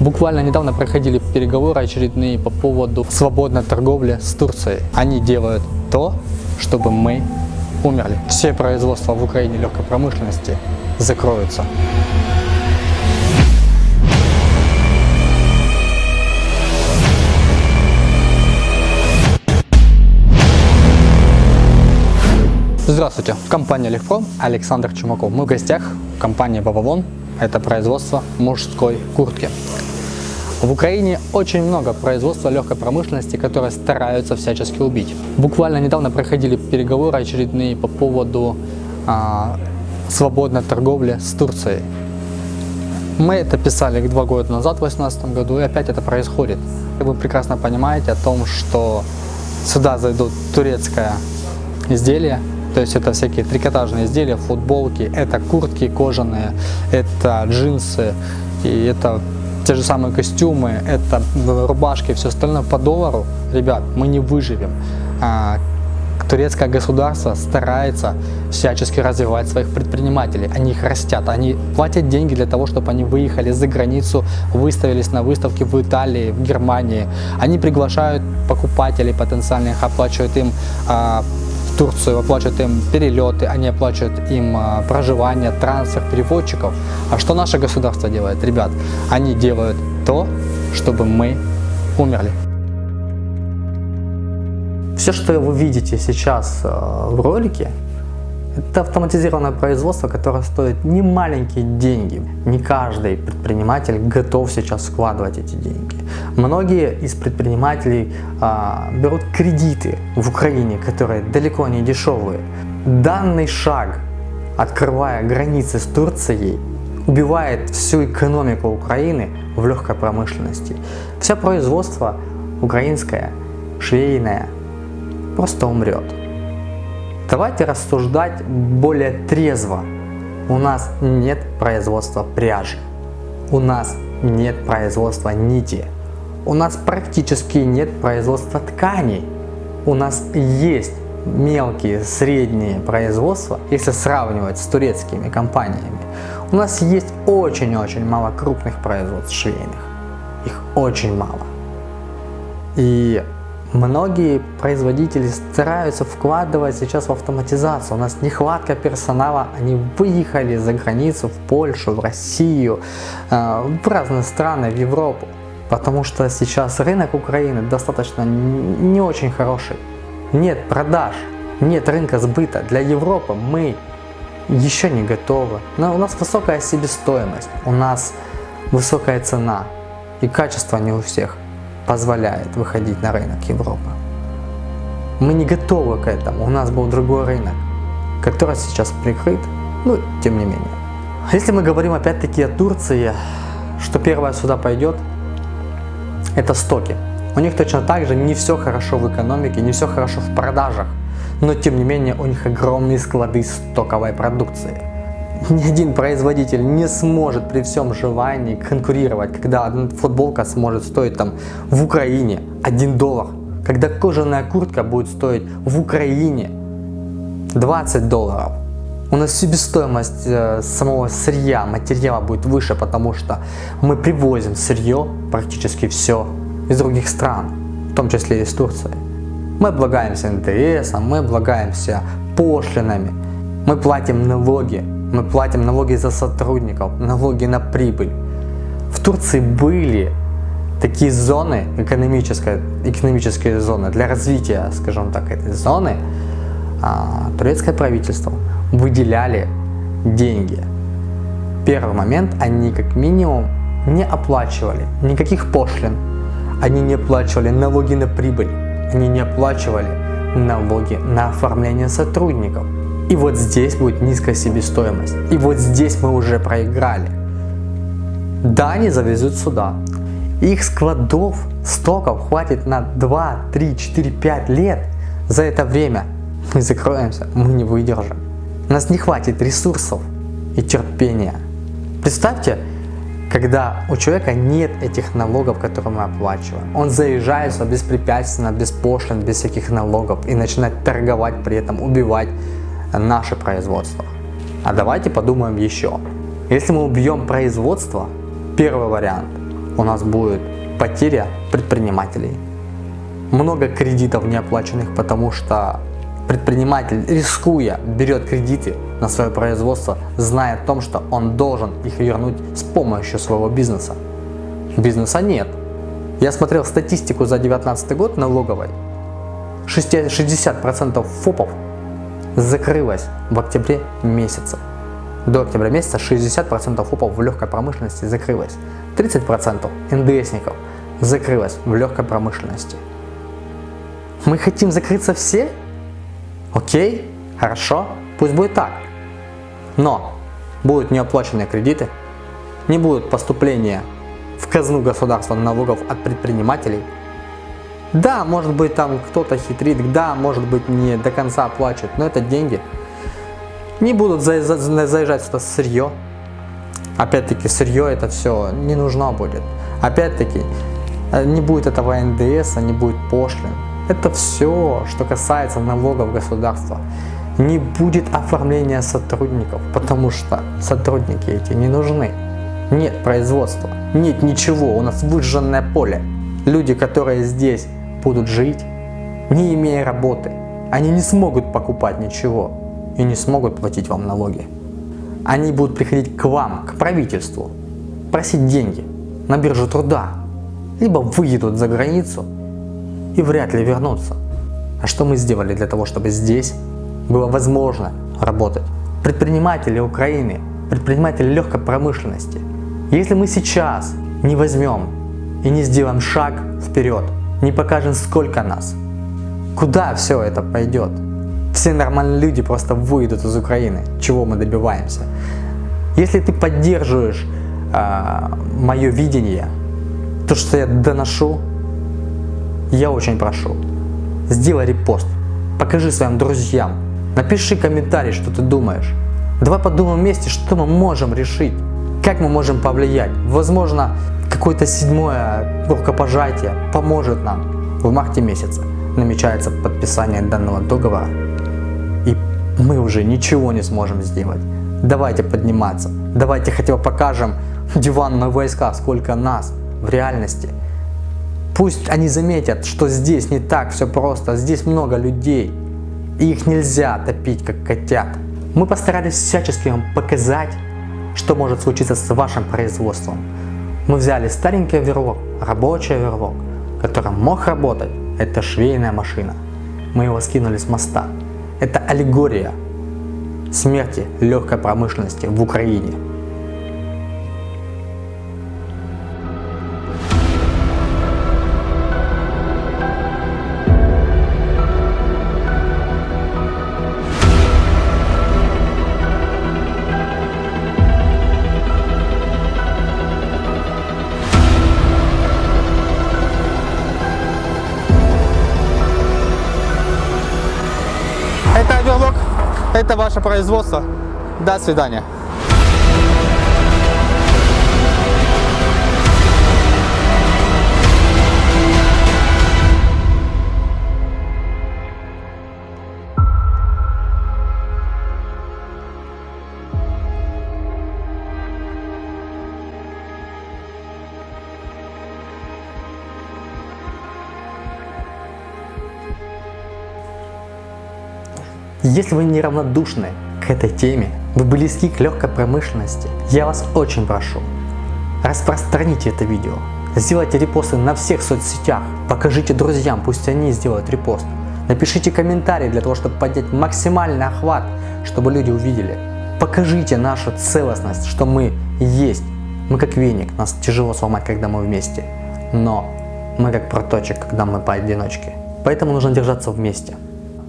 Буквально недавно проходили переговоры очередные по поводу свободной торговли с Турцией. Они делают то, чтобы мы умерли. Все производства в Украине легкой промышленности закроются. Здравствуйте, компания Легпром, Александр Чумаков. Мы в гостях в компании Бабавон, это производство мужской куртки. В Украине очень много производства легкой промышленности, которые стараются всячески убить. Буквально недавно проходили переговоры очередные по поводу а, свободной торговли с Турцией. Мы это писали два года назад, в 2018 году, и опять это происходит. Вы прекрасно понимаете о том, что сюда зайдут турецкое изделие, то есть это всякие трикотажные изделия, футболки, это куртки кожаные, это джинсы, и это те же самые костюмы, это рубашки, все остальное по доллару. Ребят, мы не выживем. А, турецкое государство старается всячески развивать своих предпринимателей. Они их растят, они платят деньги для того, чтобы они выехали за границу, выставились на выставке в Италии, в Германии. Они приглашают покупателей потенциальных, оплачивают им а, Турцию, оплачивают им перелеты, они оплачивают им а, проживание, трансфер, переводчиков. А что наше государство делает? Ребят, они делают то, чтобы мы умерли. Все, что вы видите сейчас а, в ролике, это автоматизированное производство, которое стоит не маленькие деньги. Не каждый предприниматель готов сейчас вкладывать эти деньги. Многие из предпринимателей а, берут кредиты в Украине, которые далеко не дешевые. Данный шаг, открывая границы с Турцией, убивает всю экономику Украины в легкой промышленности. Все производство украинское, швейное, просто умрет. Давайте рассуждать более трезво. У нас нет производства пряжи. У нас нет производства нити. У нас практически нет производства тканей. У нас есть мелкие, средние производства, если сравнивать с турецкими компаниями. У нас есть очень-очень мало крупных производств швейных. Их очень мало. И Многие производители стараются вкладывать сейчас в автоматизацию. У нас нехватка персонала, они выехали за границу, в Польшу, в Россию, э, в разные страны, в Европу. Потому что сейчас рынок Украины достаточно не очень хороший. Нет продаж, нет рынка сбыта. Для Европы мы еще не готовы. Но у нас высокая себестоимость, у нас высокая цена и качество не у всех позволяет выходить на рынок Европы. Мы не готовы к этому, у нас был другой рынок, который сейчас прикрыт, но тем не менее. Если мы говорим опять-таки о Турции, что первое сюда пойдет, это стоки. У них точно так же не все хорошо в экономике, не все хорошо в продажах, но тем не менее у них огромные склады стоковой продукции ни один производитель не сможет при всем желании конкурировать, когда одна футболка сможет стоить там в Украине 1 доллар, когда кожаная куртка будет стоить в Украине 20 долларов. У нас себестоимость э, самого сырья, материала будет выше, потому что мы привозим сырье практически все из других стран, в том числе из Турции. Мы облагаемся НДС, мы облагаемся пошлинами, мы платим налоги мы платим налоги за сотрудников, налоги на прибыль. В Турции были такие зоны, экономические, экономические зоны, для развития, скажем так, этой зоны, а, турецкое правительство выделяли деньги. Первый момент, они как минимум не оплачивали никаких пошлин, они не оплачивали налоги на прибыль, они не оплачивали налоги на оформление сотрудников. И вот здесь будет низкая себестоимость. И вот здесь мы уже проиграли. Да, они завезут сюда. Их складов, стоков хватит на 2, 3, 4, 5 лет. За это время мы закроемся, мы не выдержим. У нас не хватит ресурсов и терпения. Представьте, когда у человека нет этих налогов, которые мы оплачиваем. Он заезжает сюда беспрепятственно, без пошлин, без всяких налогов и начинает торговать при этом, убивать наше производство. А давайте подумаем еще. Если мы убьем производство, первый вариант, у нас будет потеря предпринимателей. Много кредитов неоплаченных, потому что предприниматель, рискуя, берет кредиты на свое производство, зная о том, что он должен их вернуть с помощью своего бизнеса. Бизнеса нет. Я смотрел статистику за 2019 год налоговой. 60% ФОПов закрылось в октябре месяце. До октября месяца 60% ФОПов в легкой промышленности закрылось. 30% НДСников закрылось в легкой промышленности. Мы хотим закрыться все? Окей, хорошо, пусть будет так. Но будут неоплаченные кредиты, не будут поступления в казну государства налогов от предпринимателей. Да, может быть там кто-то хитрит, да, может быть не до конца оплачивает, но это деньги. Не будут заезжать сюда сырье. Опять-таки сырье это все не нужно будет. Опять-таки э, не будет этого НДС, не будет пошлин. Это все, что касается налогов государства. Не будет оформления сотрудников, потому что сотрудники эти не нужны. Нет производства, нет ничего, у нас выжженное поле. Люди, которые здесь будут жить, не имея работы, они не смогут покупать ничего и не смогут платить вам налоги. Они будут приходить к вам, к правительству, просить деньги на биржу труда, либо выедут за границу и вряд ли вернутся. А что мы сделали для того, чтобы здесь было возможно работать? Предприниматели Украины, предприниматели легкой промышленности. Если мы сейчас не возьмем и не сделаем шаг вперед, не покажем сколько нас, куда все это пойдет? Все нормальные люди просто выйдут из Украины, чего мы добиваемся. Если ты поддерживаешь э, мое видение, то, что я доношу, я очень прошу, сделай репост, покажи своим друзьям, напиши комментарий, что ты думаешь. Давай подумаем вместе, что мы можем решить, как мы можем повлиять. Возможно, какое-то седьмое рукопожатие поможет нам. В марте месяце намечается подписание данного договора, и мы уже ничего не сможем сделать. Давайте подниматься, давайте хотя бы покажем диванные войска, сколько нас в реальности. Пусть они заметят, что здесь не так все просто, здесь много людей, и их нельзя топить как котят. Мы постарались всячески вам показать, что может случиться с вашим производством. Мы взяли старенький верлок, рабочий верлок, который мог работать, это швейная машина. Мы его скинули с моста. Это аллегория смерти легкой промышленности в Украине. Это ваше производство. До свидания. Если вы неравнодушны к этой теме, вы близки к легкой промышленности, я вас очень прошу, распространите это видео, сделайте репосты на всех соцсетях, покажите друзьям, пусть они сделают репост, напишите комментарий для того, чтобы поднять максимальный охват, чтобы люди увидели. Покажите нашу целостность, что мы есть. Мы как веник, нас тяжело сломать, когда мы вместе, но мы как проточек, когда мы поодиночке. Поэтому нужно держаться вместе.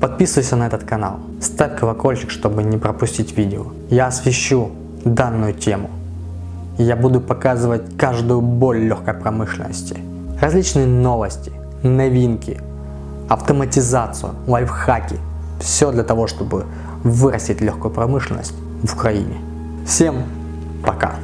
Подписывайся на этот канал, ставь колокольчик, чтобы не пропустить видео. Я освещу данную тему. Я буду показывать каждую боль легкой промышленности, различные новости, новинки, автоматизацию, лайфхаки. Все для того, чтобы вырастить легкую промышленность в Украине. Всем пока!